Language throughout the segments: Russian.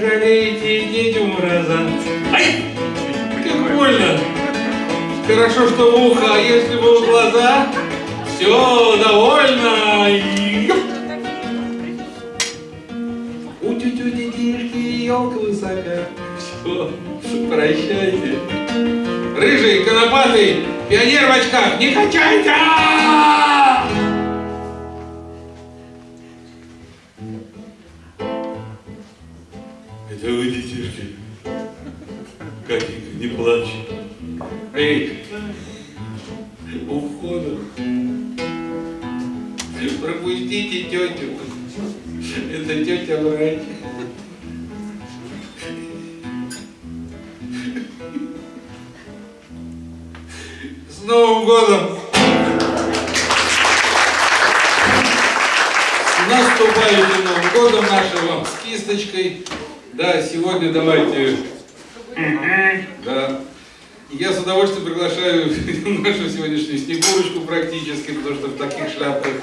Пожалейте, дети мраза. Ай! Как больно! Хорошо, что в ухо, а если бы в глаза, все довольно. У тетю детишки елка высока. Все, прощайте. Рыжий, конопатый, пионер в очках, не качайте! У входа. Пропустите тетю. Это тетя врач. С Новым годом! С наступающим Новым годом нашим вам с кисточкой. Да, сегодня давайте... Да. Я с удовольствием приглашаю нашу сегодняшнюю Снегурочку практически, потому что в таких шляпках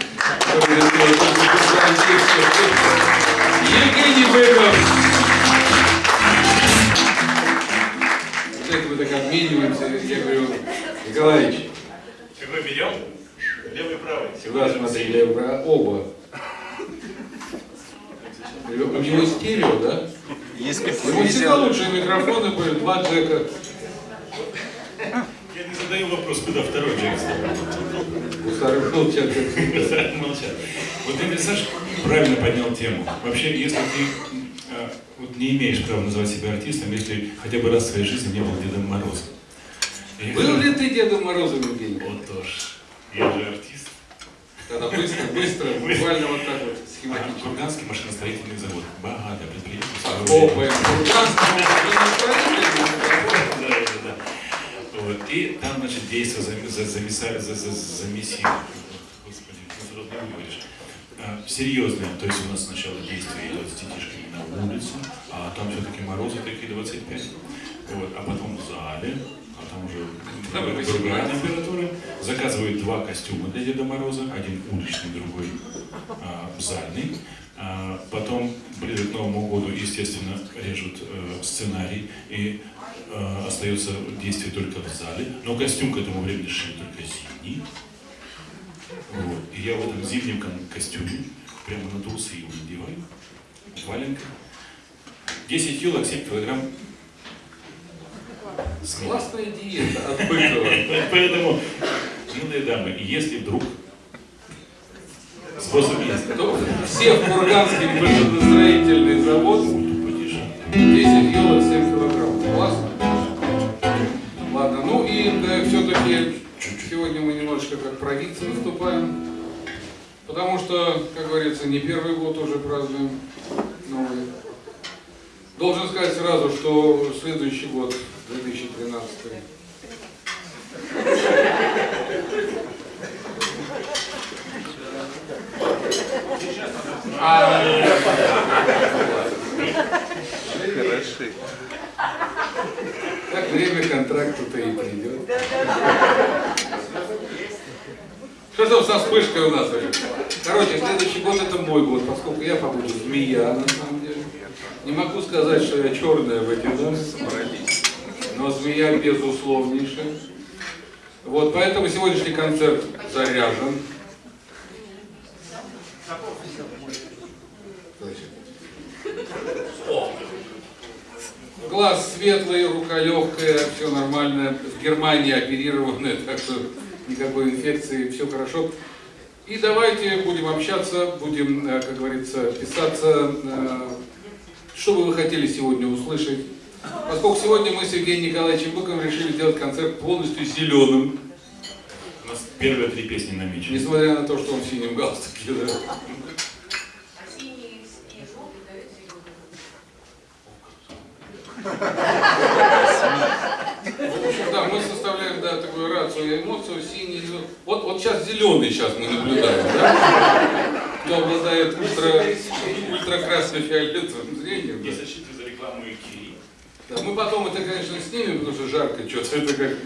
Евгений Быков. Это мы так обмениваемся. Я говорю, Николаевич, Какой берем? Левый и правый. всегда смотри лево, право, оба. У него стерео, да? Если У него всегда лучшие микрофоны были, два джека. Я не задаю вопрос, куда второй Джек У старых молчат. Молчат. Вот ты, Саш, правильно поднял тему. Вообще, если ты э, вот не имеешь права называть себя артистом, если хотя бы раз в своей жизни не был Дедом Морозом. И Был ли ты Дедом Морозом, Евгений? Вот тоже. Я же артист. Тогда быстро, быстро, буквально вот так вот, А, схематично. Курганский машиностроительный завод. Богатое предприятие. Да, да, да. Вот. И там, значит, действо за, за, замеса- за, за, замесили. Господи, ну не выговоришь. А, серьезное, то есть у нас сначала действие идет с детишками на улице, а там все-таки морозы такие 25. Вот. А потом в зале, а там уже другая 18. температура. Заказывают два костюма для Деда Мороза, один уличный, другой а, зальный. А, потом, ближе к Новому году, естественно, режут э, сценарий, и э, остается действие только в зале. Но костюм к этому времени шили только зимний. Вот. И я в этом зимнем костюме прямо надулся его надеваю. Валенка. 10 елок, 7 килограмм. Классная диета от Быкова. Поэтому, милые дамы, если вдруг все в Курганский машиностроительный завод, потише. 10 елок, 7 килограмм. Классно. Ладно, ну и да, все-таки сегодня мы немножечко как провидцы выступаем. Потому что, как говорится, не первый год уже празднуем новый. Должен сказать сразу, что следующий год, 2013, Хороши. так время контракта-то и придет. Что там со вспышкой у нас? Короче, следующий год это мой год, поскольку я побуду змея, на самом деле. Не могу сказать, что я черная в эти годы, но змея безусловнейшая. Вот, поэтому сегодняшний концерт заряжен. О! Глаз светлый, рука легкая, все нормально. В Германии оперированная, так что никакой инфекции, все хорошо. И давайте будем общаться, будем, э, как говорится, писаться. э, Что бы вы хотели сегодня услышать? Поскольку сегодня мы с Евгением Николаевичем Быковым решили сделать концерт полностью зеленым, У нас первые три песни намечены. несмотря на то, что он в синем галстуке. Да. А синий и желтый дают зеленый. В общем, да, мы составляем да, такую рацию эмоцию, синий, зеленый. Вот, вот сейчас зеленый сейчас мы наблюдаем, да? Кто обладает ультра, ультракрасно-фиолетовым зрением. да. За рекламу Икеи. Да, мы потом это, конечно, снимем, потому что жарко что-то, это как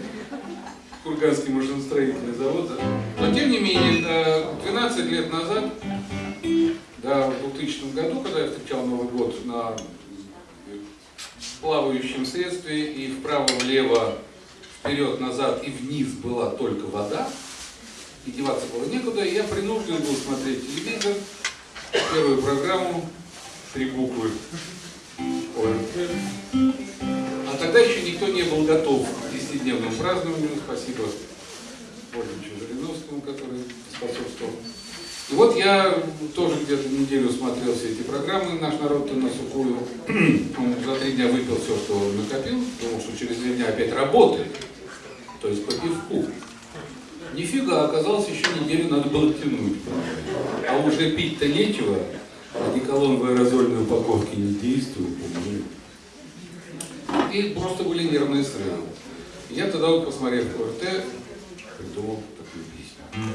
Курганский машиностроительный завод. да. Но, тем не менее, э, 12 лет назад, да, в 2000 году, когда я встречал Новый год на плавающем средстве, и вправо-влево, вперед-назад и вниз была только вода, и деваться было некуда, и я принужден был смотреть телевизор, первую программу, три буквы ОРТ. А тогда еще никто не был готов к 10-дневному празднованию. Спасибо Ольге Жириновскому, который способствовал. И вот я тоже где-то неделю смотрел все эти программы «Наш народ-то на сухую». За три дня выпил все, что накопил, потому что через две дня опять работает. То есть по пивку. Нифига, оказалось, еще неделю надо было тянуть. А уже пить-то нечего, одеколон в аэрозольной упаковке не действует. И просто были нервные срывы. Я тогда, вот, посмотрев ОРТ, придумал такую песню.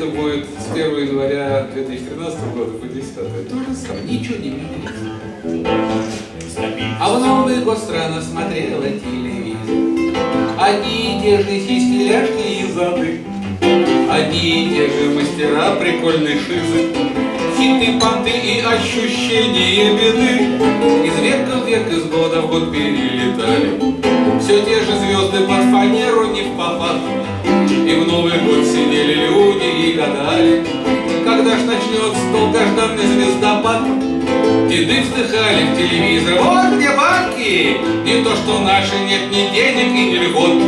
Это будет с 1 января 2013 года по 10 То же самое, ничего не меняется. А в Новый год страна смотрела телевизор. Одни и те же сиськи, ляжки и зады. Одни и те же мастера прикольной шизы. Хиты, понты и ощущение беды. Из века в век, из года в год перелетали. Все те же звезды под фанеру не в попад. И в Новый год сидели люди и гадали, Когда ж начнется долгожданный звездопад. Деды вздыхали в телевизор, вот где банки, Не то что наши, нет ни денег и ни льгот.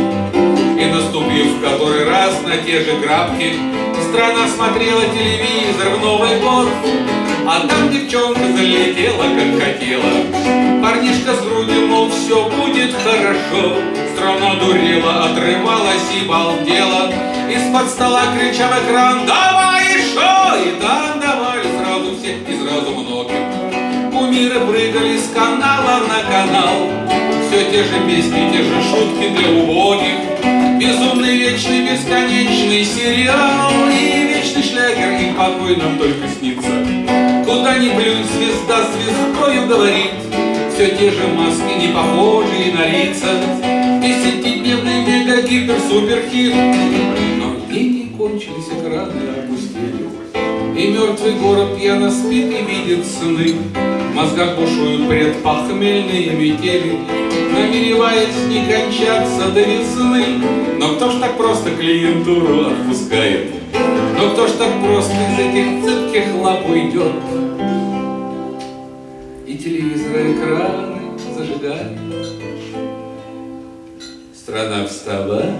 И наступив в который раз на те же грабки, Страна смотрела телевизор в Новый год, А там девчонка залетела, как хотела. Парнишка с грудью, мол, все будет хорошо. Страна дурела, отрывалась и балдела. Из-под стола кричал экран, давай еще! И там давали сразу все и сразу многим. Кумиры прыгали с канала на канал. Все те же песни, те же шутки для убогих. Безумный, вечный, бесконечный сериал И вечный шлягер, и покой нам только снится Куда ни плюнь, звезда звездою говорит. Все те же маски, не похожие на лица. Десятидневный мега-гипер-суперхит Но деньги кончились, экраны опустили. И мертвый город пьяно спит и видит сны. В мозгах бушуют предпохмельные метели. Намереваясь не кончаться до весны. Но кто ж так просто клиентуру отпускает? Но кто ж так просто из этих уйдет? И телевизоры экраны зажигают Страна вставай,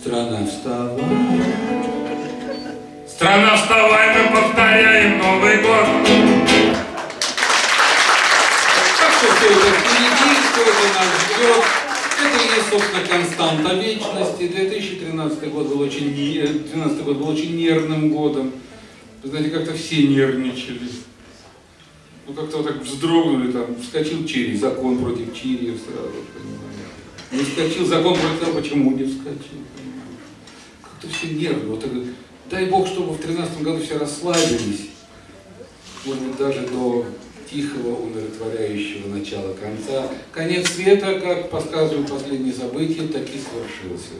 страна вставай Страна, вставай, мы повторяем Новый год. Так что все это впереди, все это нас ждет. Это и есть, собственно, константа вечности. 2013 год был очень, не- 2012 год был очень нервным годом. Вы знаете, как-то все нервничали. Ну, как-то вот так вздрогнули, там, вскочил Чири, закон против Чири сразу, понимаете. Не вскочил закон против того, почему не вскочил. Как-то все нервно. Вот это, дай Бог, чтобы в 2013 году все расслабились. Может быть, даже до тихого, умиротворяющего начала конца. Конец света, как подсказывают последние события, таки свершился.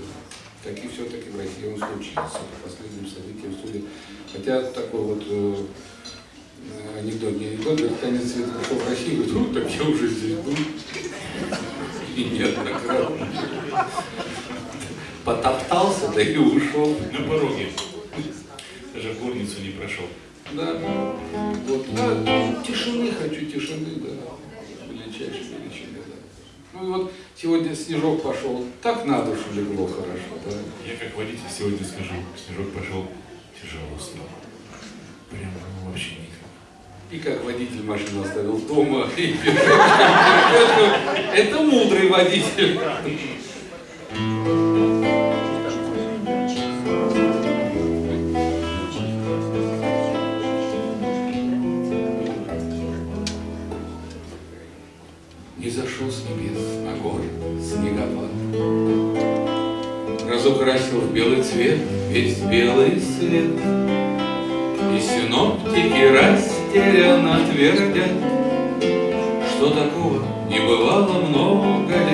Таки все-таки в России он случился, по последним событиям судя. Хотя такой вот э, анекдот, не анекдот, говорит, конец света пришел в Россию, говорит, ну так я уже здесь был. И неоднократно. Потоптался, да и ушел. На пороге. Даже горницу не прошел. Да, вот, да, тишины хочу, тишины, да, величайшей величины, да. Ну и вот сегодня снежок пошел, так на душу легло хорошо, да. Я как водитель сегодня скажу, снежок пошел тяжело стало. Прям ну, вообще никак. И как водитель машину оставил дома, и это мудрый водитель. Зашел с небес на горы снегопад. Разукрасил в белый цвет весь белый свет. И синоптики растерянно твердят, Что такого не бывало много лет.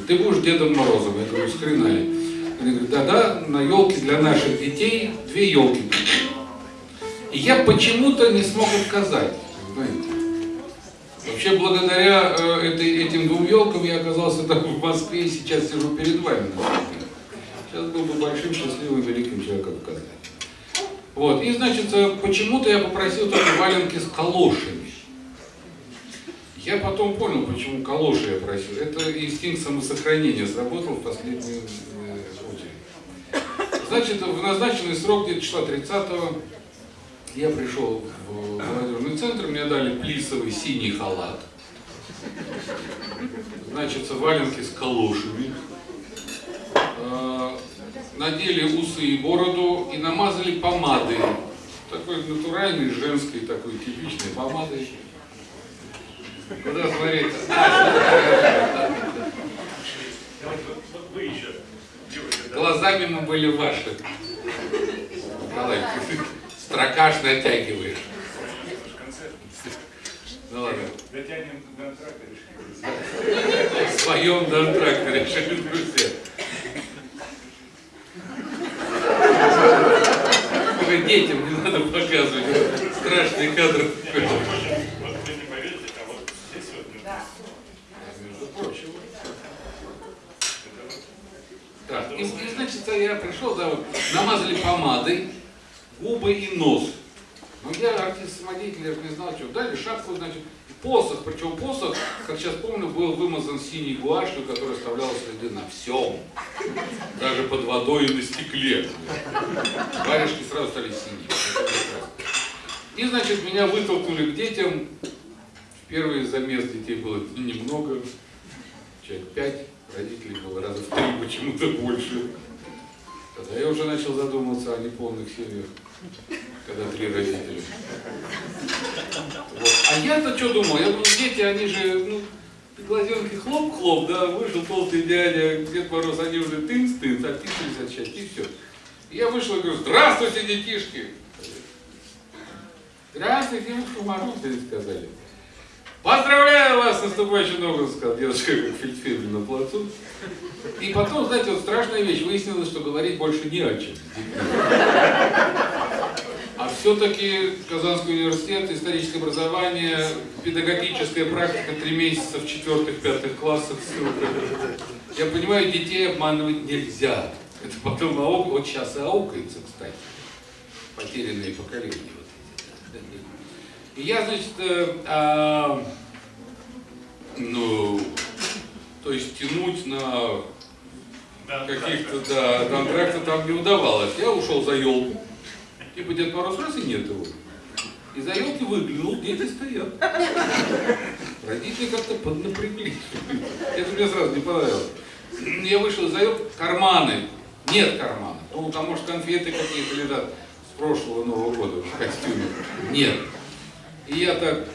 Говорит, ты будешь Дедом Морозом. Я говорю, с ли? Они говорят, да-да, на елке для наших детей две елки. И я почему-то не смог отказать, знаете. Вообще, благодаря э, этой, этим двум елкам я оказался так в Москве и сейчас сижу перед вами. Сейчас был бы большим, счастливым, великим человеком в Казани. Вот, и, значит, э, почему-то я попросил только валенки с калошами. Я потом понял, почему калоши я просил. Это инстинкт самосохранения сработал в последнюю э, очередь. Значит, в назначенный срок, где-то числа 30-го, я пришел в молодежный центр, мне дали плисовый синий халат. Значит, валенки с калошами. Э, Надели усы и бороду и намазали помадой. Такой натуральной, женской, такой типичной помадой. Куда смотреть? Вы еще, Глазами мы были ваши. Ты строкаш натягиваешь. Ну ладно. Дотянем до антракта решили. В своем донтракте решили друзья. Уже детям не надо показывать. Страшный кадр. Вот вы не поверите, а вот здесь вот Между прочим. Так, и, значит, я пришел, вот, намазали помадой губы и нос. Ну, я артист-самодеятель, я же не знал, что. Дали шапку, значит, посох, причем посох, как сейчас помню, был вымазан синей гуашью, которая оставляла следы на всем. Даже под водой и на стекле. Варежки сразу стали синие. И, значит, меня вытолкнули к детям. Первый замес детей было немного, человек пять, родителей было раза в три, почему-то больше. Тогда я уже начал задумываться о неполных семьях, когда три родителя. Вот. А я-то что думал? Я думал, дети, они же, ну, глазенки хлоп-хлоп, да, вышел толстый дядя, Дед Мороз, они уже тынц-тынц, отписались от счастья, и все. И я вышел и говорю, здравствуйте, детишки! Здравствуйте, девушка Мороз, сказали. Поздравляю вас с наступающим Новым сказал девушка, как фельдфебель на плацу. И потом, знаете, вот страшная вещь, выяснилось, что говорить больше не о чем. А все-таки Казанский университет, историческое образование, педагогическая практика, три месяца в четвертых-пятых классах, ссылка. Я понимаю, детей обманывать нельзя. Это потом аук, вот сейчас и аукается, кстати. Потерянные поколения. И я, значит, э, а, ну, то есть тянуть на каких-то, да, контракта там не удавалось. Я ушел за елку. Типа Дед Мороз раз и нет его. И за елки выглянул, дети стоят. Родители как-то поднапряглись. Это мне сразу не понравилось. Я вышел за елки, карманы. Нет кармана. Ну, там, может, конфеты какие-то лежат с прошлого Нового года в костюме. Нет. И я так,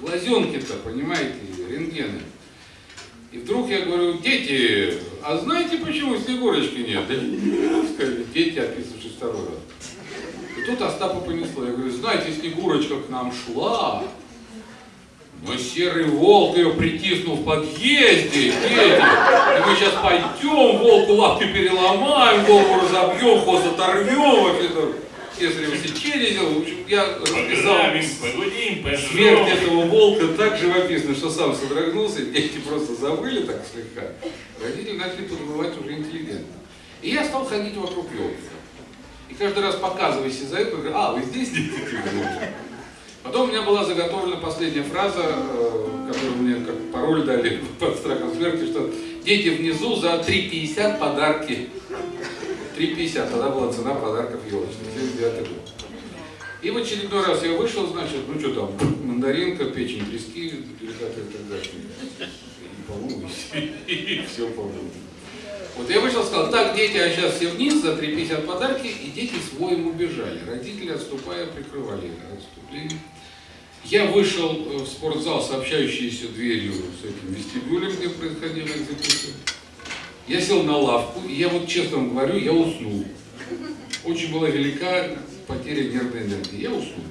глазенки-то, понимаете, рентгены. И вдруг я говорю, дети, а знаете, почему Снегурочки нет? Сказали, дети, описывавшись второй раз. И тут Остапа понесло. Я говорю, знаете, Снегурочка к нам шла, но серый волк ее притиснул в подъезде, дети. И мы сейчас пойдем, волку лапки переломаем, волку разобьем, хвост оторвем. Кесарево сечение сделал. В общем, я расписал погудим, Смерть этого волка так живописна, что сам содрогнулся, дети просто забыли так слегка. Родители начали подбывать уже интеллигентно. И я стал ходить вокруг елки. И каждый раз показываясь из-за этого, говорю, а, вы здесь дети? Потом у меня была заготовлена последняя фраза, э, которую мне как пароль дали под страхом смерти, что дети внизу за 3,50 подарки. 3,50, тогда была цена подарков елочных, 79 год. И в очередной раз я вышел, значит, ну что там, мандаринка, печень трески, деликатес и так далее. И, и все, по-моему. Вот я вышел, сказал, так, дети, а сейчас все вниз за 3,50 подарки, и дети с воем убежали. Родители, отступая, прикрывали отступление. Я вышел э, в спортзал, сообщающийся дверью с этим вестибюлем, где происходила экзекуция. Я сел на лавку, и я вот честно вам говорю, я уснул. Очень была велика потеря нервной энергии. Я уснул.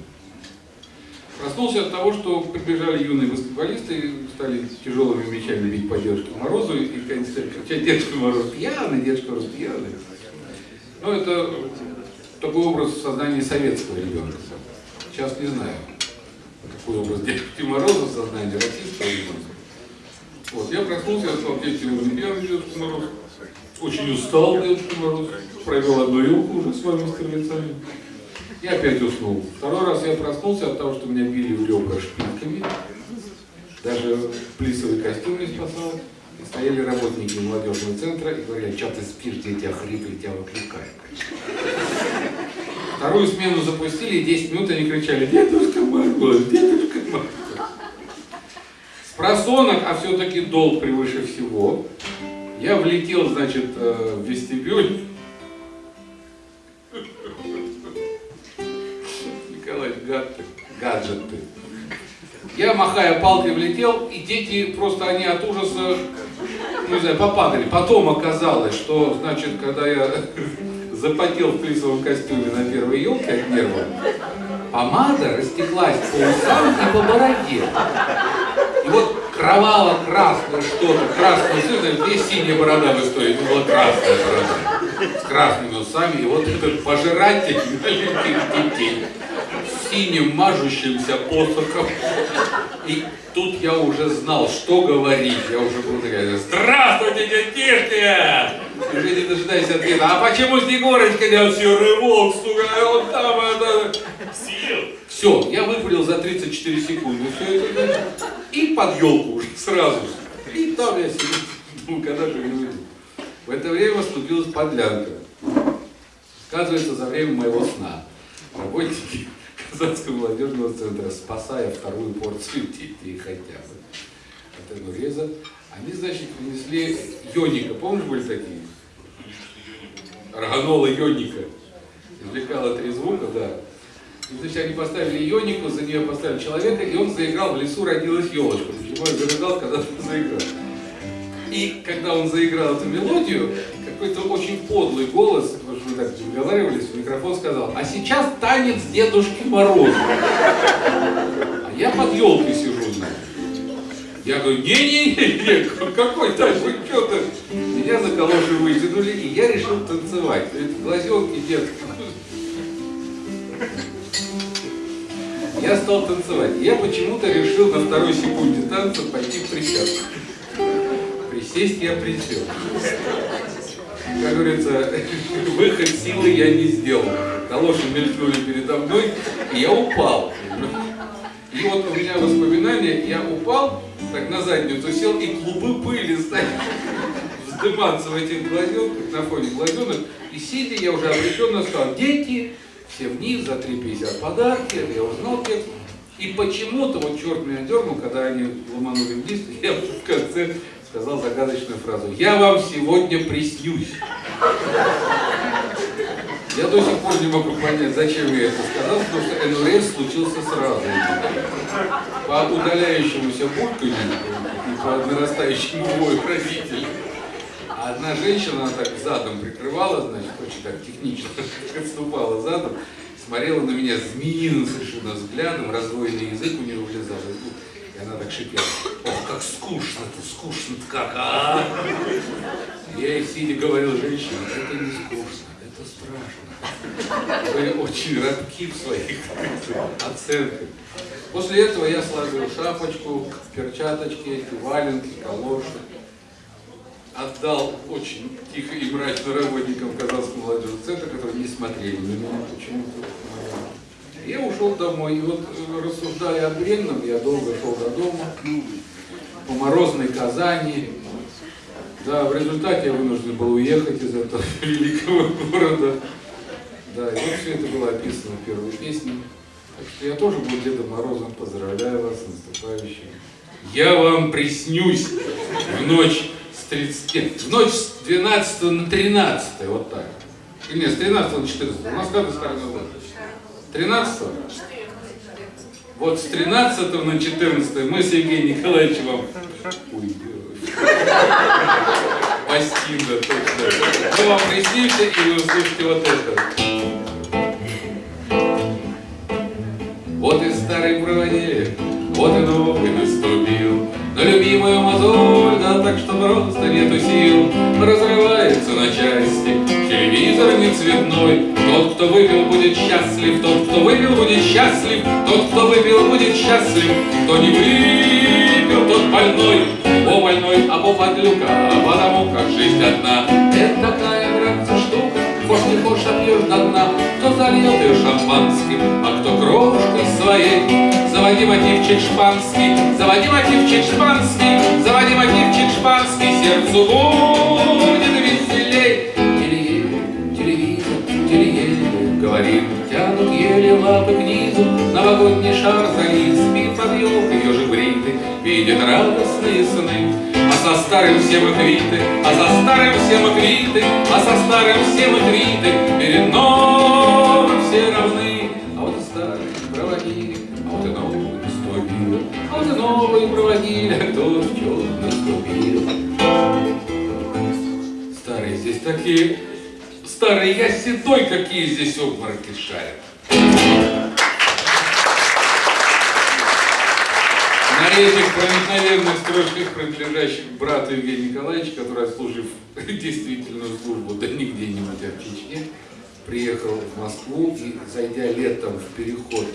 Проснулся от того, что прибежали юные баскетболисты стали тяжелыми мячами бить по Дедушке Морозу и конечно, кричать Дедушка Мороз пьяный, Дедушка Мороз пьяный. Ну, это такой образ сознания советского ребенка. Сейчас не знаю, какой образ Дедушки Мороза в сознании российского ребенка. Вот, я проснулся, я стал петь сегодня пьяный Дедушка Мороз. Очень устал Дедушка Мороз. Провел одну елку уже с вами, с крыльцами. И опять уснул. Второй раз я проснулся от того, что меня били в ребра шпильками. Даже плисовый костюм не спасал. И стояли работники молодежного центра и говорили, что ты спишь, дети охрипли, тебя выкликают. Вторую смену запустили, и 10 минут они кричали, дедушка Мороз, дедушка Мороз. Просонок, а все-таки долг превыше всего, я влетел, значит, э, в вестибюль. Николай, гад ты, гаджет ты. Я, махая палкой, влетел, и дети просто, они от ужаса, ну, не знаю, попадали. Потом оказалось, что, значит, когда я запотел в плисовом костюме на первой елке от нервов, помада растеклась по усам и по бороде. Вот кроваво-красное что-то, красное цвета, где синяя борода в истории, это была красная борода, с красными усами, и вот этот пожиратель маленьких детей с синим мажущимся посохом. И тут я уже знал, что говорить, я уже был такая, здравствуйте, детишки! Уже не дожидаясь ответа, а почему Снегурочка не серый волк, сука, он там, это... Съел. Все, я выпалил за 34 секунды все это и под елку уже сразу. И там я сидел, думаю, когда же я уйду. В это время случилась подлянка. Оказывается, за время моего сна работники Казанского молодежного центра, спасая вторую порцию детей хотя бы от энуреза, они, значит, принесли йоника. Помнишь, были такие? Органола йоника. Извлекала три звука, да. И, значит, они поставили ионику, за нее поставили человека, и он заиграл, в лесу родилась елочка. Почему я загадал, когда он заиграл? И когда он заиграл эту мелодию, какой-то очень подлый голос, потому что мы так договаривались, в микрофон сказал, а сейчас танец Дедушки Мороза. А я под елкой сижу, значит. Я говорю, не-не-не, какой танец, вы что-то? Меня за калоши вытянули, и я решил танцевать. Это глазенки детки. Я стал танцевать. Я почему-то решил на второй секунде танца пойти в присядку. Присесть я присел. Как говорится, выход силы я не сделал. Калоши мелькнули передо мной, и я упал. И вот у меня воспоминания, я упал, так на задницу сел, и клубы пыли стали вздыматься в этих глазенках, на фоне глазенок. И сидя, я уже обреченно сказал, дети, все вниз, за 3,50 подарки, я узнал текст. И почему-то, вот черт меня дернул, когда они ломанули вниз, я в конце сказал загадочную фразу. Я вам сегодня приснюсь. Я до сих пор не могу понять, зачем я это сказал, потому что НРС случился сразу. По удаляющемуся бульканью и по нарастающему вою родителей. А одна женщина, она так задом прикрывала, значит, очень так технично отступала задом, смотрела на меня змеиным совершенно взглядом, раздвоенный язык у нее вылезал из губ, и она так шипела. Ох, как скучно-то, скучно-то как, а! Я ей сидя говорил, женщина, это не скучно, это страшно. Вы очень робки в своих оценках. После этого я сложил шапочку, перчаточки, валенки, калоши отдал очень тихо и мрачно работникам Казанского молодежного центра, которые не смотрели на меня почему-то. Я ушел домой, и вот э, рассуждая о бренном, я долго шел до дома, по морозной Казани. Да, в результате я вынужден был уехать из этого великого города. Да, и вот все это было описано в первой песне. Так что я тоже был Дедом Морозом, поздравляю вас с наступающим. Я вам приснюсь в ночь с 30, в ночь с 12 на 13, вот так. Или нет, с 13 на 14. У нас как стороны год? 13 Вот с 13 на 14 мы с Евгением Николаевичем вам уйдем. Бастинда, точно. Мы вам приснимся, и вы услышите вот это. Вот и старый проводили, вот и новый наступил. На любимую да так что просто нету сил, разрывается на части телевизор не цветной. Тот, кто выпил, будет счастлив, тот, кто выпил, будет счастлив, тот, кто выпил, будет счастлив, кто не выпил, тот больной. О, больной, а по подлюка, потому как жизнь одна. Это такая, братцы, штука, Хочешь не хочешь, а до дна. Кто зальет ее шампанским, а кто крошкой своей. Заводи мотивчик шпанский, заводи мотивчик шпанский, заводи мотивчик шпанский, сердцу будет веселей. Телеель, телевизор, телеель, говорит, тянут еле лапы к низу, новогодний шар залез, спит под елкой, ежик бриты, видит радостные сны. А со старым все мы а со старым все мы а со старым все мы квиты, перед новым все равны. А вот и старый проводили, а вот и новый наступил, а вот и новый проводили, а кто в чем наступил. Старые здесь такие, старые, я седой, какие здесь обмороки шарят. Этих проникновенных строчках, принадлежащих брату Евгению Николаевичу, который, отслужив действительную службу, да не где-нибудь, а в Чечне, приехал в Москву и, зайдя летом в переход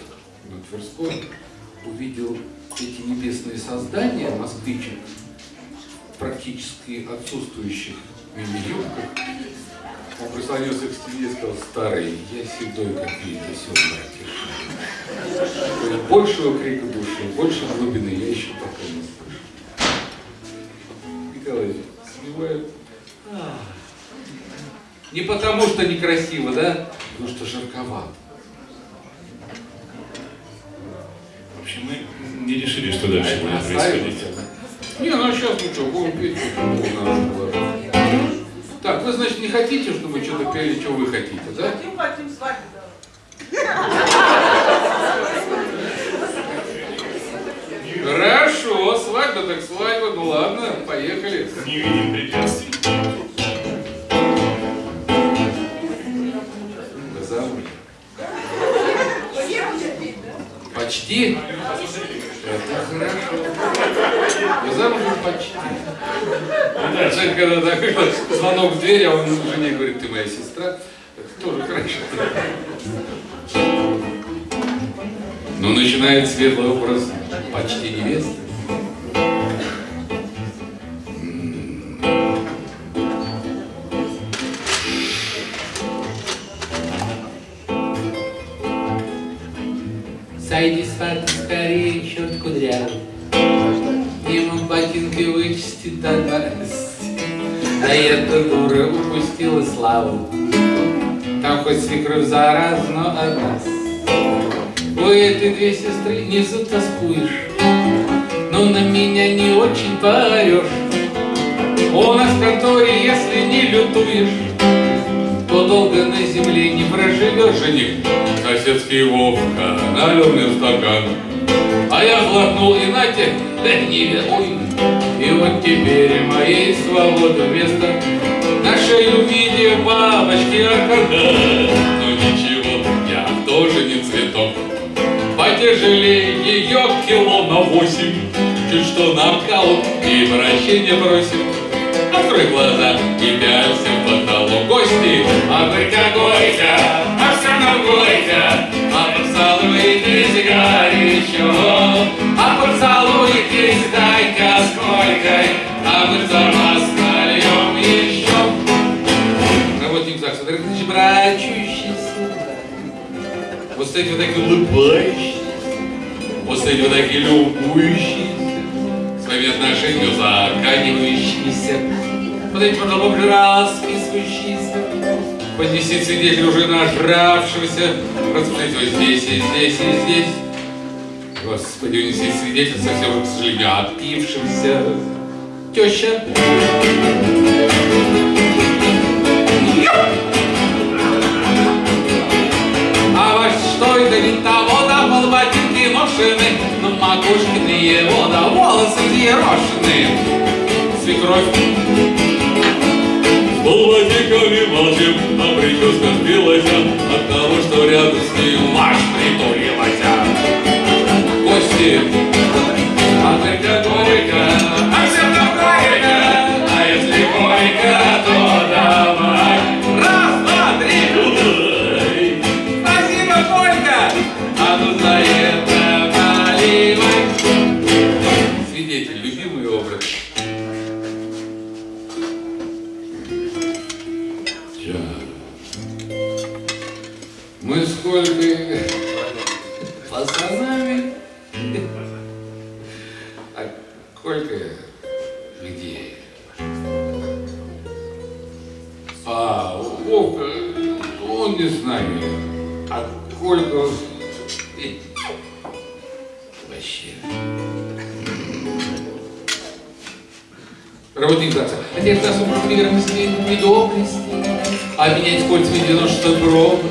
на Тверской, увидел эти небесные создания москвичек, практически отсутствующих мини-юбках. Он прислонился к стене и сказал, старый, я седой, как видите, все Большего крика души, больше глубины я еще пока не слышу. Николай, сливает. А. Не потому, что некрасиво, да? Потому что жарковато. В общем, мы не решили, что дальше будет происходить. Не, ну а сейчас ну что, будем петь. Так, вы, значит, не хотите, чтобы что-то пели, что вы хотите, да? Хотим, хотим свадьбу. Хорошо, свадьба так свадьба, ну ладно, поехали. Не видим препятствий. Почти? Это хорошо. Вы замужем почти? Да, человек, когда такой звонок в дверь, а он жене говорит, ты моя сестра, это тоже хорошо. Но начинает светлый образ почти невесты. Вычистит до радости. А эта дура упустила славу. Там хоть свекровь зараз, но от нас. У этой две сестры внизу тоскуешь, Но на меня не очень поорешь. У нас в конторе, если не лютуешь, То долго на земле не проживешь, жених. Соседский Вовка налил мне стакан, а я глотнул и нате, да не ведуй. И вот теперь моей свободы вместо На шею бабочки аркада. Но ничего, я тоже не цветок. Потяжелее ее кило на восемь. Чуть что нокаут и прощения просим. Открой глаза и пялься в потолок гости. А вы какой-то, а все горько. А поцелуйтесь горячо. А поцелуйтесь дай-ка сколько. А мы за вас нальем еще. Работник ЗАГСа, дорогие товарищи, брачущиеся. Вот эти вот такие улыбающиеся. Вот эти вот такие любующиеся. Своими отношениями заканивающиеся. Вот эти вот глубже расписывающиеся. Поднесите свидетель уже нажравшегося. Распишите вот здесь, и здесь, и здесь. Господи, унеси свидетель совсем, к сожалению, опившимся. Теща. А ваш что это не того, да под ботинки ношены, на макушке ты его, да волосы взъерошены. Свекровь. С полботиками молчим, а прическа сбилась от того, что рядом с ним ваш притулилась. Николаевич, сколько людей. А Вовка, он не с нами, а Колька. Вообще. Работник братца, отец нас управляет недобрости, а менять кольцами дело, что гроба,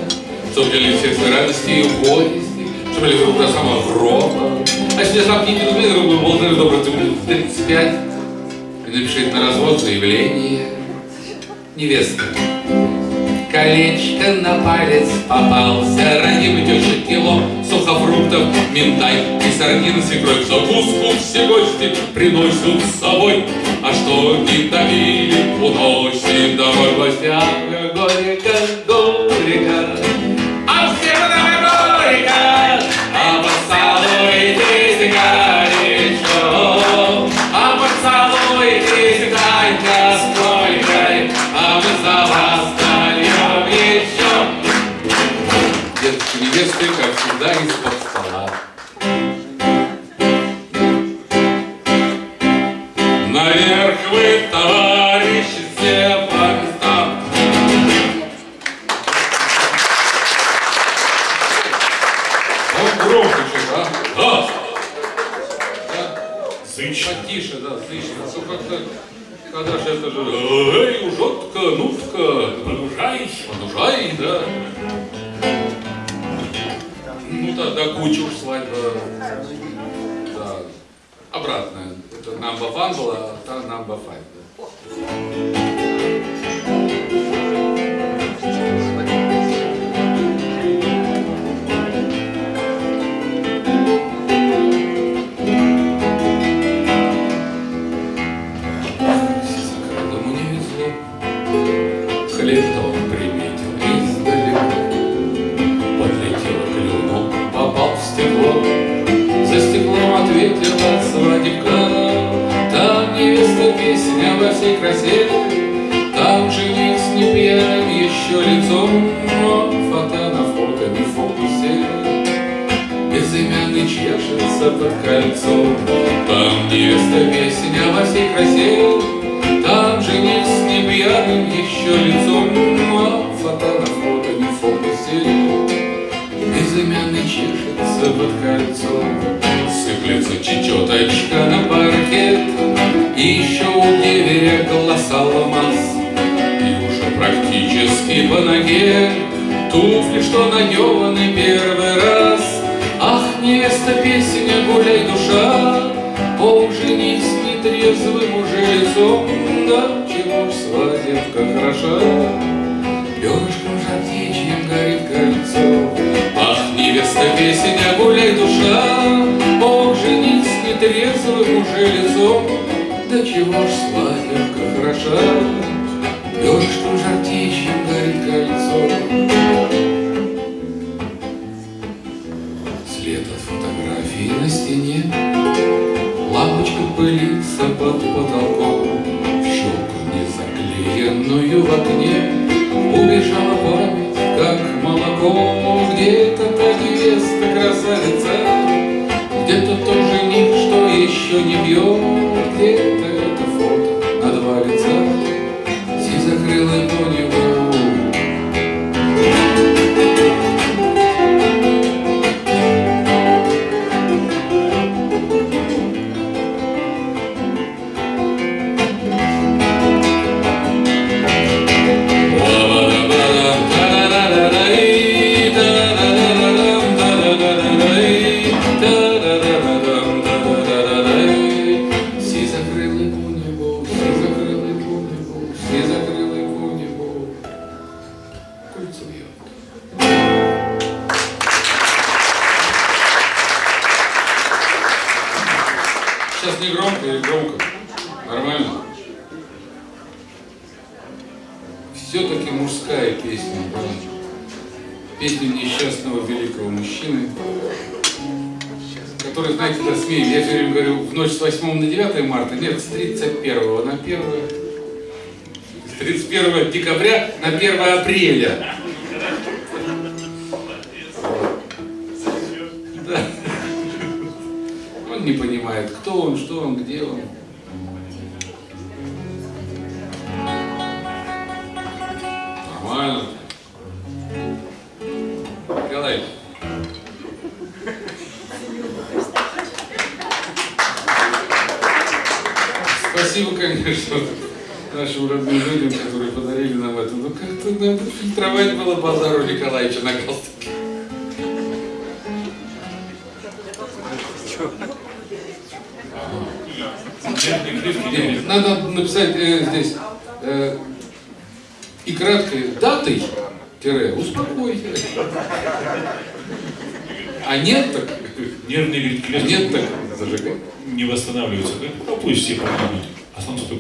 чтобы для всех радости и горести, чтобы лишь рука сама гроба. Значит, если замкните телевизор, вы должны добраться в 35 и напишите на развод заявление. Невеста. Колечко на палец попался, ради тешек кило сухофруктов, минтай и сардин с икрой. Закуску все гости приносят с собой, а что не давили, уносим домой гостя.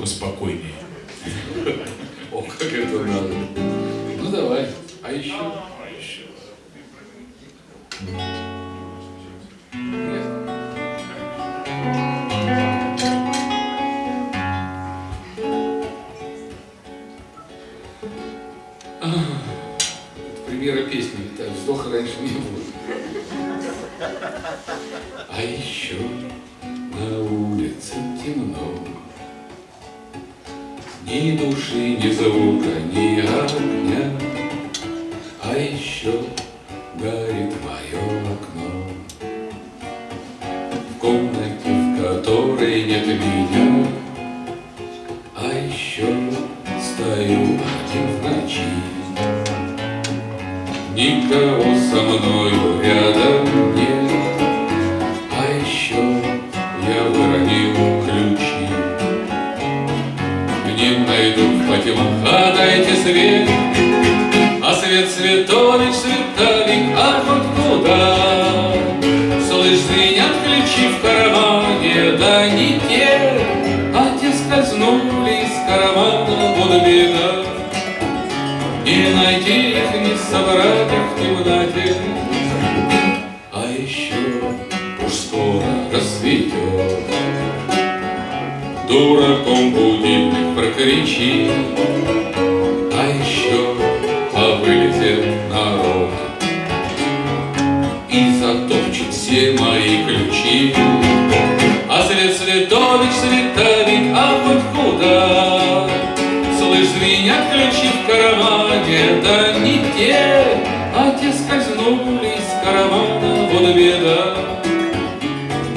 поспокойнее. О, как это надо. Ну давай. А еще? А еще.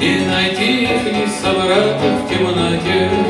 И найти их не собрать в темноте.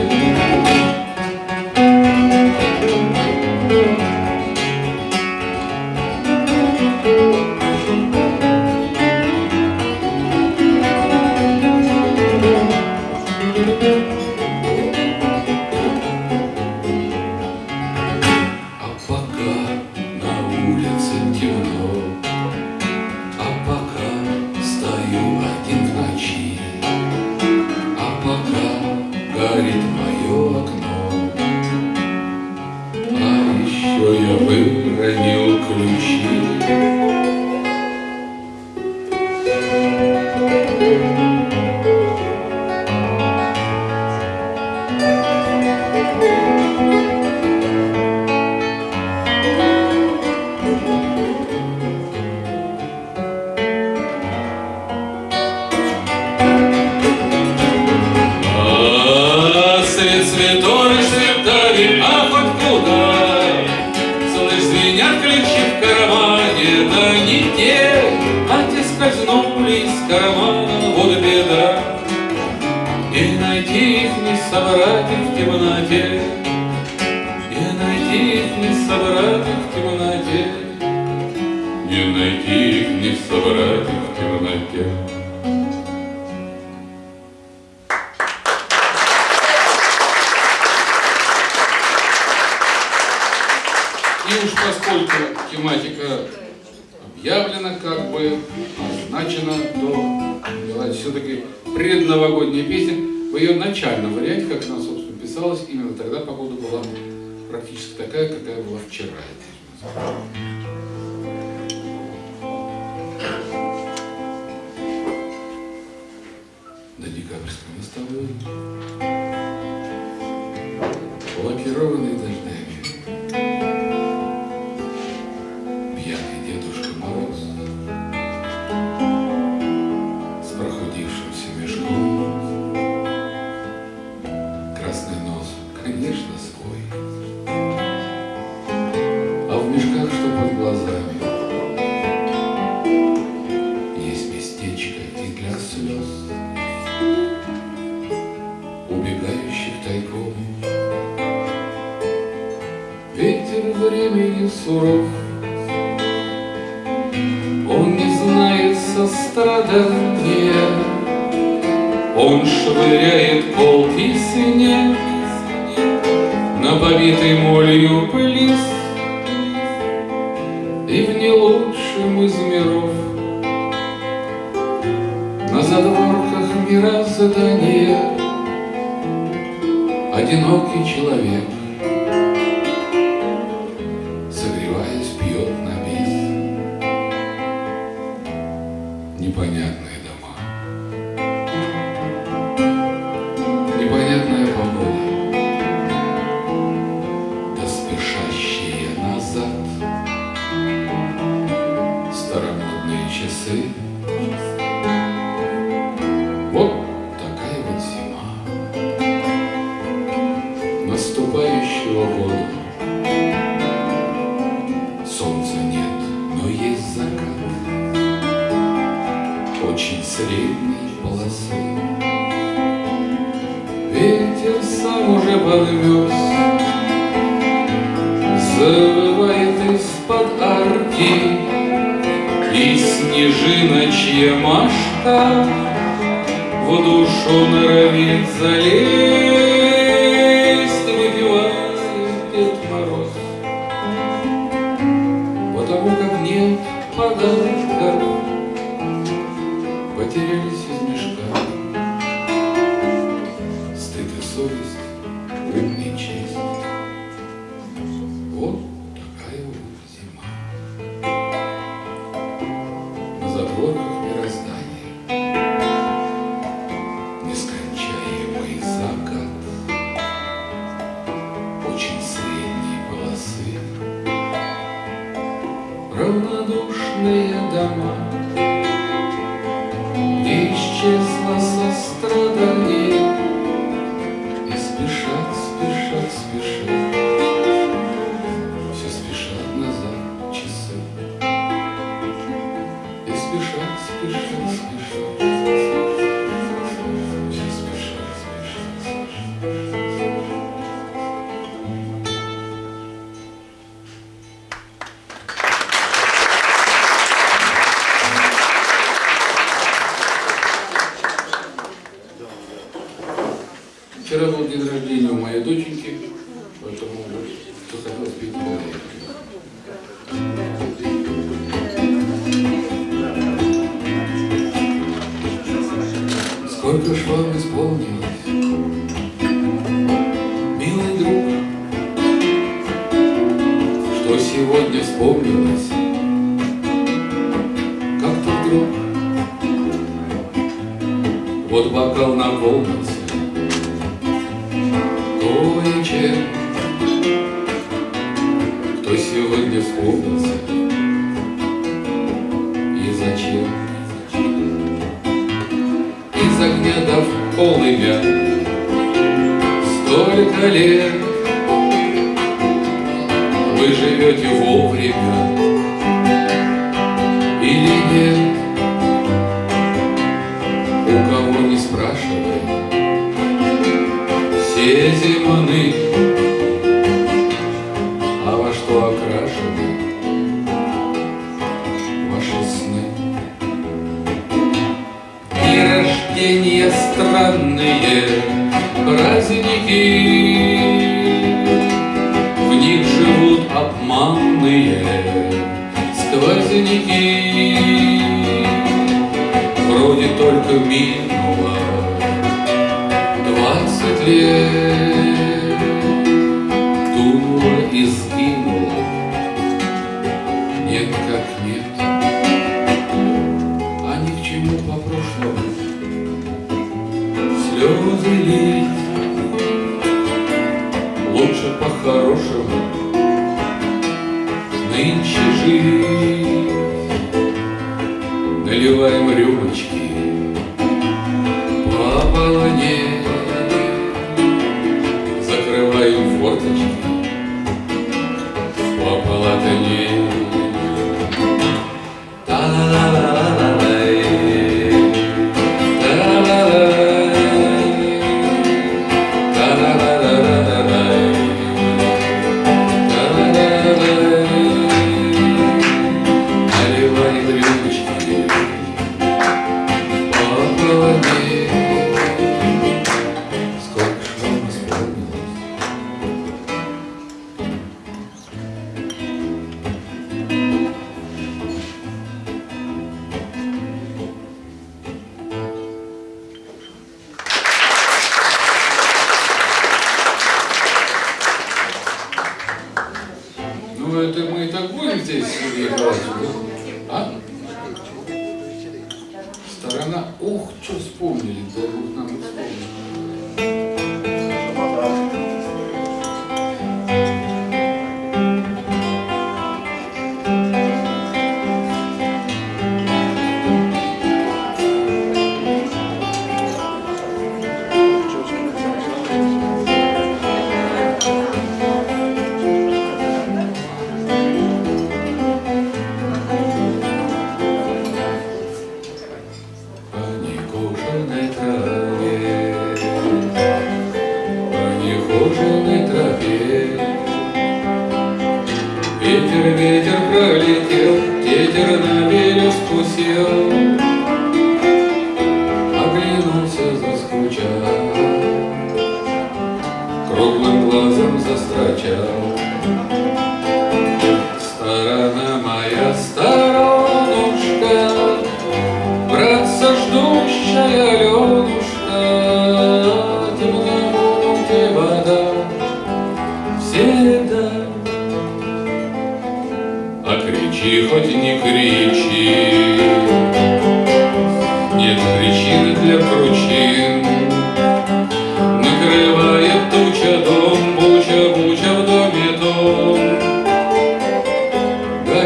Завывает из-под арки И снежиночья Машка. В душу норовит залезть. тебе, кто сегодня вспомнился и зачем? Из огня дав полымя столько лет.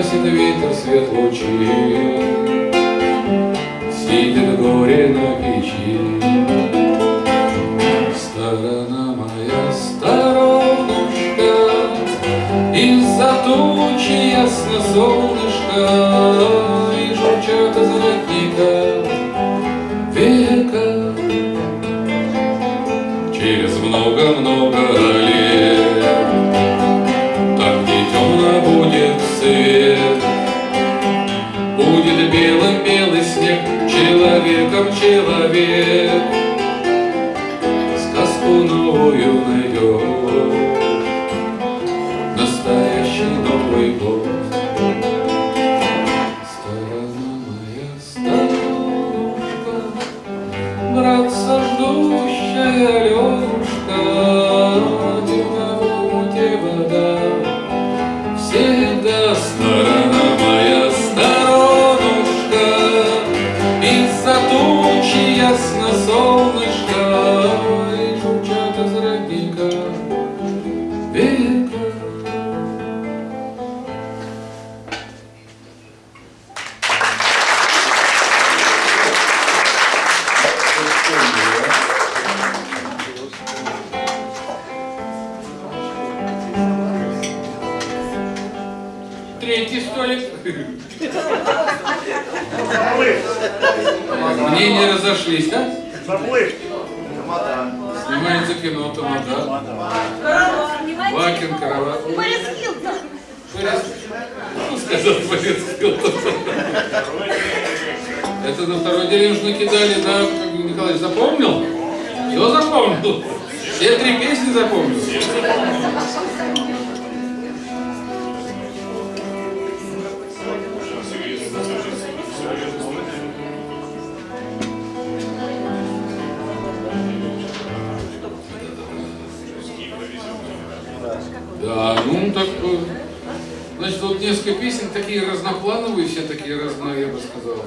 Гасит ветер свет лучей, Сидит горе на печи. Сторона моя, сторонушка, Из-за тучи ясно солнышко, И журчат из родника века. Через много-много человек. Такие разноплановые, все такие разные, я бы сказал.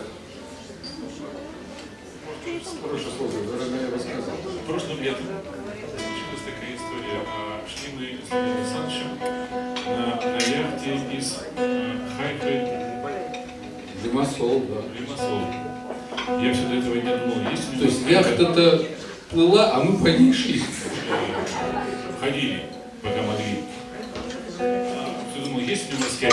Хорошее слово, я бы сказал. Прошлым летом случилась такая история. А, Шли мы с Леонидом Александровичем на, на яхте из э, Хайфы Димасол, да. в Лимассол. Я все до этого не думал, есть у То есть яхта-то плыла, а мы по ней шли. ходили, пока могли. А, Все думал, есть у него морская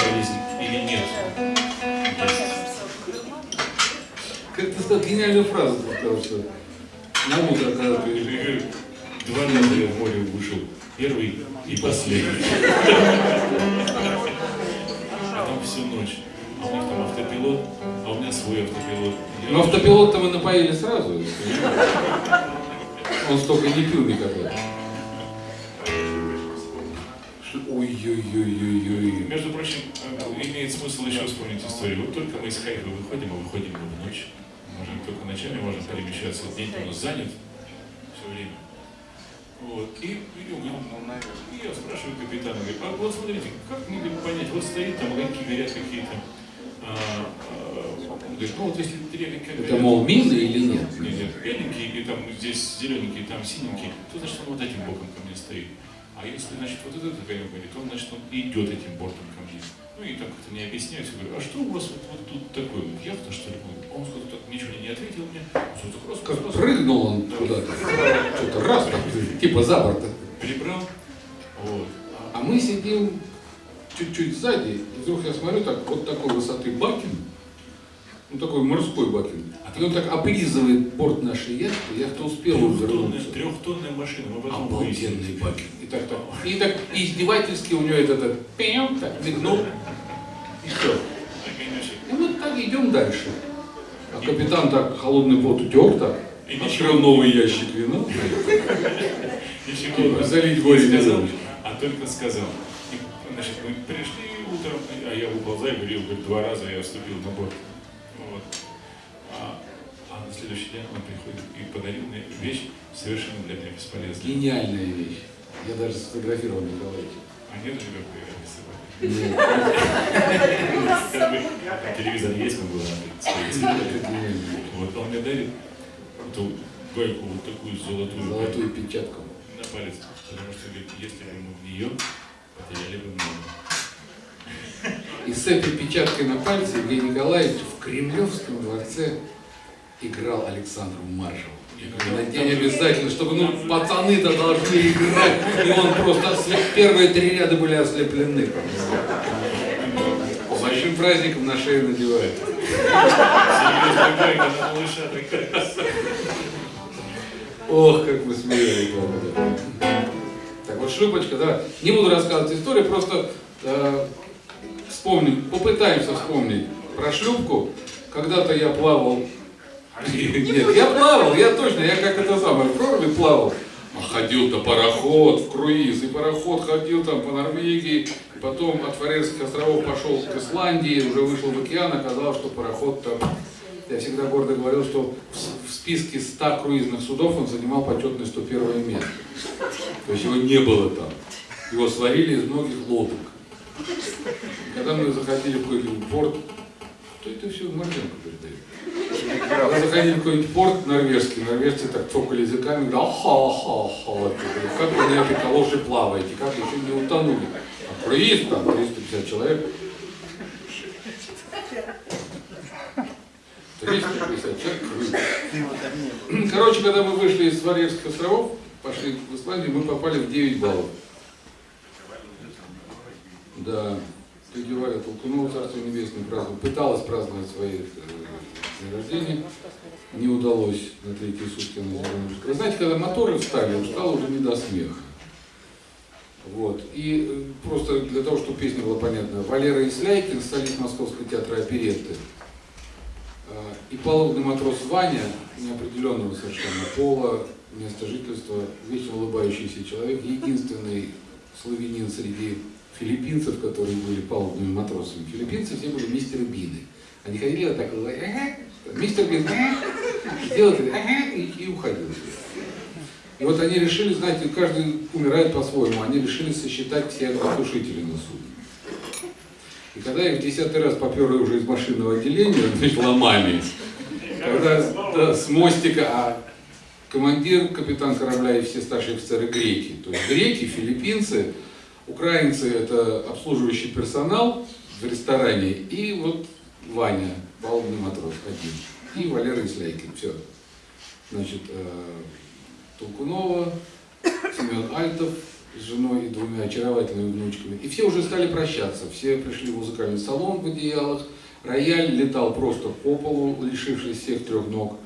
сказал, гениальную фразу сказал, что на утро, когда ты... Два раза я в море вышел. Первый и последний. А там всю ночь. А у них там автопилот, а у меня свой автопилот. Но автопилот-то мы напоили сразу. Он столько не пил никогда. Ой-ой-ой-ой-ой. Между прочим, э, имеет смысл еще вспомнить историю. Вот только мы из Хайфа выходим, а выходим мы в ночь. Можем только ночами можем перемещаться. День у нас занят все время. Вот. И, и, мы- и я спрашиваю капитана, говорю, а вот смотрите, как мне понять, вот стоит там огоньки горят какие-то. А, а, он говорит, ну вот если три огонька Это, горят, мол, мины или нет? нет, нет, беленький, и там здесь зелененький, там синенький, то значит он вот этим боком ко мне стоит. А если, значит, вот этот огонек горит, то значит он идет этим бортом ко мне. Ну и так как-то мне объясняют, я говорю, а что у вас вот, вот тут такое, вот яхта что ли? Он сказал, так ничего не ответил мне, так раз, Как раз, прыгнул он куда-то. Что-то раз так, типа за борт. перебрал, вот. А мы сидим чуть-чуть сзади, и вдруг я смотрю, так, вот такой высоты бакин, ну такой морской бакин, и он так облизывает борт нашей яхты, яхта успела увернуться. трехтонная машина, мы потом выяснили. Обалденный бакин. И так, так. И так издевательски у него этот, этот пям, так мигнул, и все. И мы так идем дальше. А капитан так холодный пот утер так, И открыл новый ящик вина. Ничего, Залить не горе не сказал, а только сказал. Значит, мы пришли утром, а я выползаю, говорил, говорит, два раза я вступил на борт. Вот. А, а на следующий день он приходит и подарил мне вещь совершенно для меня бесполезную. Гениальная вещь. Я даже сфотографировал Николаевича. А нет же как телевизор есть, мы гениально. Вот он мне дарит эту гайку вот такую золотую, Золотую печатку. на палец, потому что говорит, если бы мы в нее потеряли бы много. И с этой печаткой на пальце Евгений Николаевич в Кремлевском дворце играл Александру Маршалу. Надень обязательно, чтобы, ну, пацаны-то должны играть. И он просто, ослеп- первые три ряда были ослеплены. С большим праздником на шею надевает. На. Ох, как мы смеялись. Так вот, шлюпочка, да. Не буду рассказывать историю, просто э, вспомним, попытаемся вспомнить про шлюпку. Когда-то я плавал. Нет, я плавал, я точно, я как это самое, в проруби плавал. А ходил-то пароход в круиз, и пароход ходил там по Норвегии, потом от Фарерских островов пошел к Исландии, уже вышел в океан, оказалось, что пароход там я всегда гордо говорил, что в списке 100 круизных судов он занимал почетное 101 место. То есть его не было там. Его сварили из многих лодок. Когда мы заходили в какой-нибудь порт, кто это все Марженко передает? Когда заходили в какой-нибудь порт норвежский, норвежцы так цокали языками, говорят, аха-ха-ха, как вы на этой калоши плаваете, как еще не утонули. А круиз там 350 человек. 350 человек круиз. Короче, когда мы вышли из Варьевских островов, пошли в Исландию, мы попали в 9 баллов. Да, тетя Валя Толкунова, Царство Небесное, праздновала, пыталась праздновать свои э, день рождения, не удалось на третьи сутки на зеленом Вы знаете, когда моторы встали, им стало уже не до смеха. Вот. И э, просто для того, чтобы песня была понятна, Валера Исляйкин, солист Московского театра оперетты, а, и палубный матрос Ваня, неопределенного совершенно пола, места жительства, вечно улыбающийся человек, единственный славянин среди филиппинцев, которые были палубными матросами. Филиппинцы все были мистеры Бины. Они ходили вот так, вот, мистер Бин, «Ага». делал так, «Ага», и, и уходил. И вот они решили, знаете, каждый умирает по-своему, они решили сосчитать все огнетушители на судне. И когда их в десятый раз поперли уже из машинного отделения, значит, ломами, когда да, с мостика, а командир, капитан корабля и все старшие офицеры греки. То есть греки, филиппинцы, украинцы это обслуживающий персонал в ресторане, и вот Ваня, палубный матрос один, и Валера Исляйкин, все. Значит, э, Толкунова, Семен Альтов с женой и двумя очаровательными внучками. И все уже стали прощаться. Все пришли в музыкальный салон в одеялах. Рояль летал просто по полу, лишившись всех трех ног.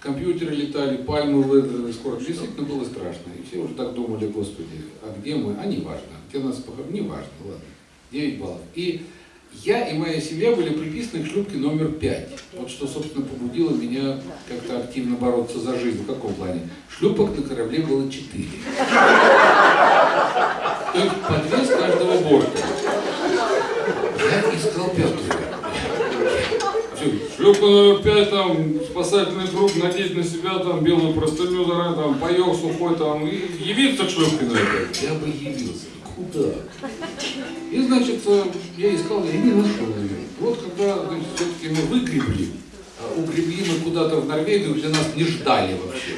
Компьютеры летали, пальмы выдраны, скоро действительно было страшно. И все уже так думали, господи, а где мы? А не важно. Где нас похоронили? Не важно, ладно. 9 баллов. И я и моя семья были приписаны к шлюпке номер 5. Вот что, собственно, побудило меня как-то активно бороться за жизнь. В каком плане? Шлюпок на корабле было 4. То есть по две с каждого борта. Я искал пятую. Шлюпка номер пять, там, спасательный круг, надеть на себя, там, белую простыню, там, паёк сухой, там, и явиться к шлюпке номер пять. Я бы явился. Куда? И, значит, э, я искал, я не нашел ее. Вот когда, все-таки мы выгребли, а угребли мы куда-то в Норвегию, где нас не ждали вообще.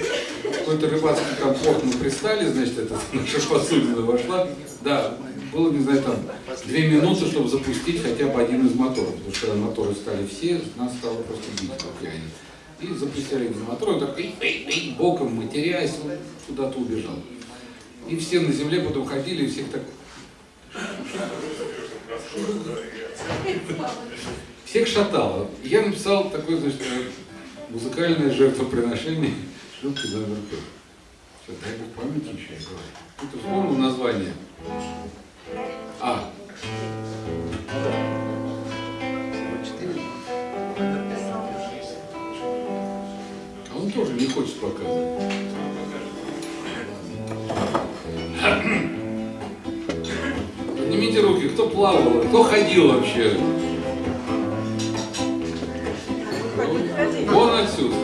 Какой-то рыбацкий там порт мы пристали, значит, эта наша посудина вошла. Да, было, не знаю, там, две минуты, чтобы запустить хотя бы один из моторов. Потому что когда моторы стали все, нас стало просто бить в океане. И запустили один мотор, он так боком матерясь, куда-то убежал. И все на земле потом ходили, и всех так... Всех шатало. Я написал такое, значит, музыкальное жертвоприношение шлюпки номер пять. Что, дай бог памяти еще, я говорю. Ты вспомнил название? А. А он тоже не хочет показывать. Поднимите руки, кто плавал, кто ходил вообще? Вон отсюда.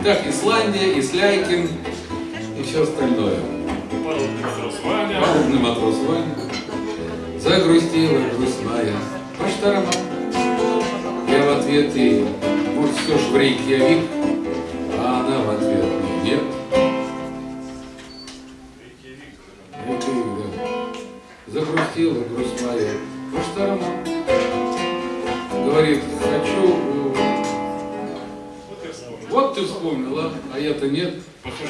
Итак, Исландия, Исляйкин и все остальное. Палубный матрос Ваня. Загрустила по шторам. Я в ответ ей, может, все ж в Рейкьявик, а я-то нет.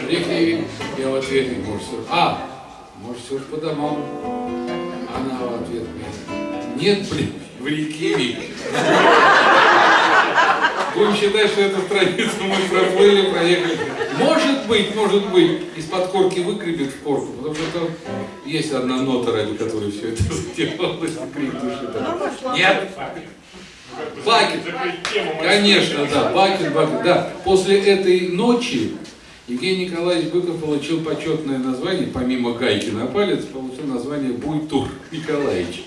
Рейкьявик, я в ответ ей, может, все... А, может, все ж по домам. Она в ответ мне. Нет, блин, в Рейкьявик. Будем считать, что эту страницу мы проплыли, проехали. Может быть, может быть, из-под корки выгребет в корку, потому что там есть одна нота, ради которой все это сделалось, и крик души. Нет. Бакет. Конечно, да, Бакин, Бакин, да. После этой ночи Евгений Николаевич Быков получил почетное название, помимо гайки на палец, получил название Буй-Тур Николаевич.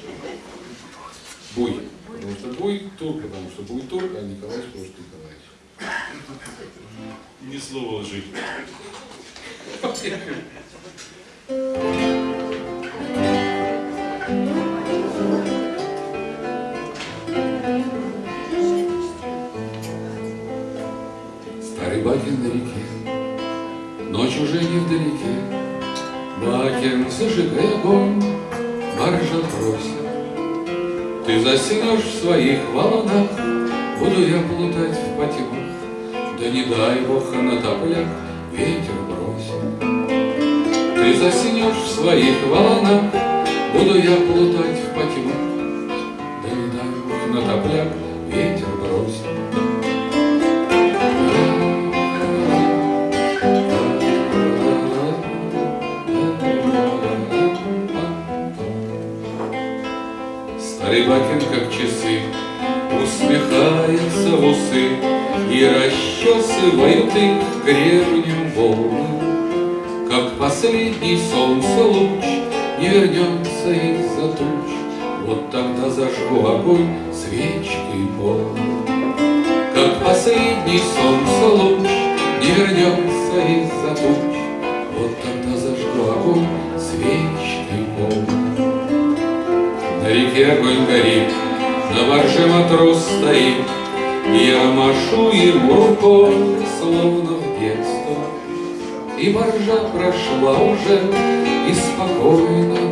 Буй. Потому что Буй-Тур, потому что Буй-Тур, а Николаевич что Николаевич. Ни слова лжи. Старый Бакин на реке, ночь уже не вдалеке. Бакин, зажигай огонь, баржа просит. Ты заснешь в своих волнах, буду я плутать в потемах. Да не дай Бог на топляк ветер бросит. Ты заснешь в своих волнах, буду я плутать в потемах. Расчесывает их гребнем волны. Как последний солнце луч не вернется из-за туч, Вот тогда зажгу огонь свечкой полной. Как последний солнце луч не вернется из-за туч, Вот тогда зажгу огонь свечкой полной. На реке огонь горит, на барже матрос стоит, машу ему рукой, словно в детство. И баржа прошла уже, и спокойно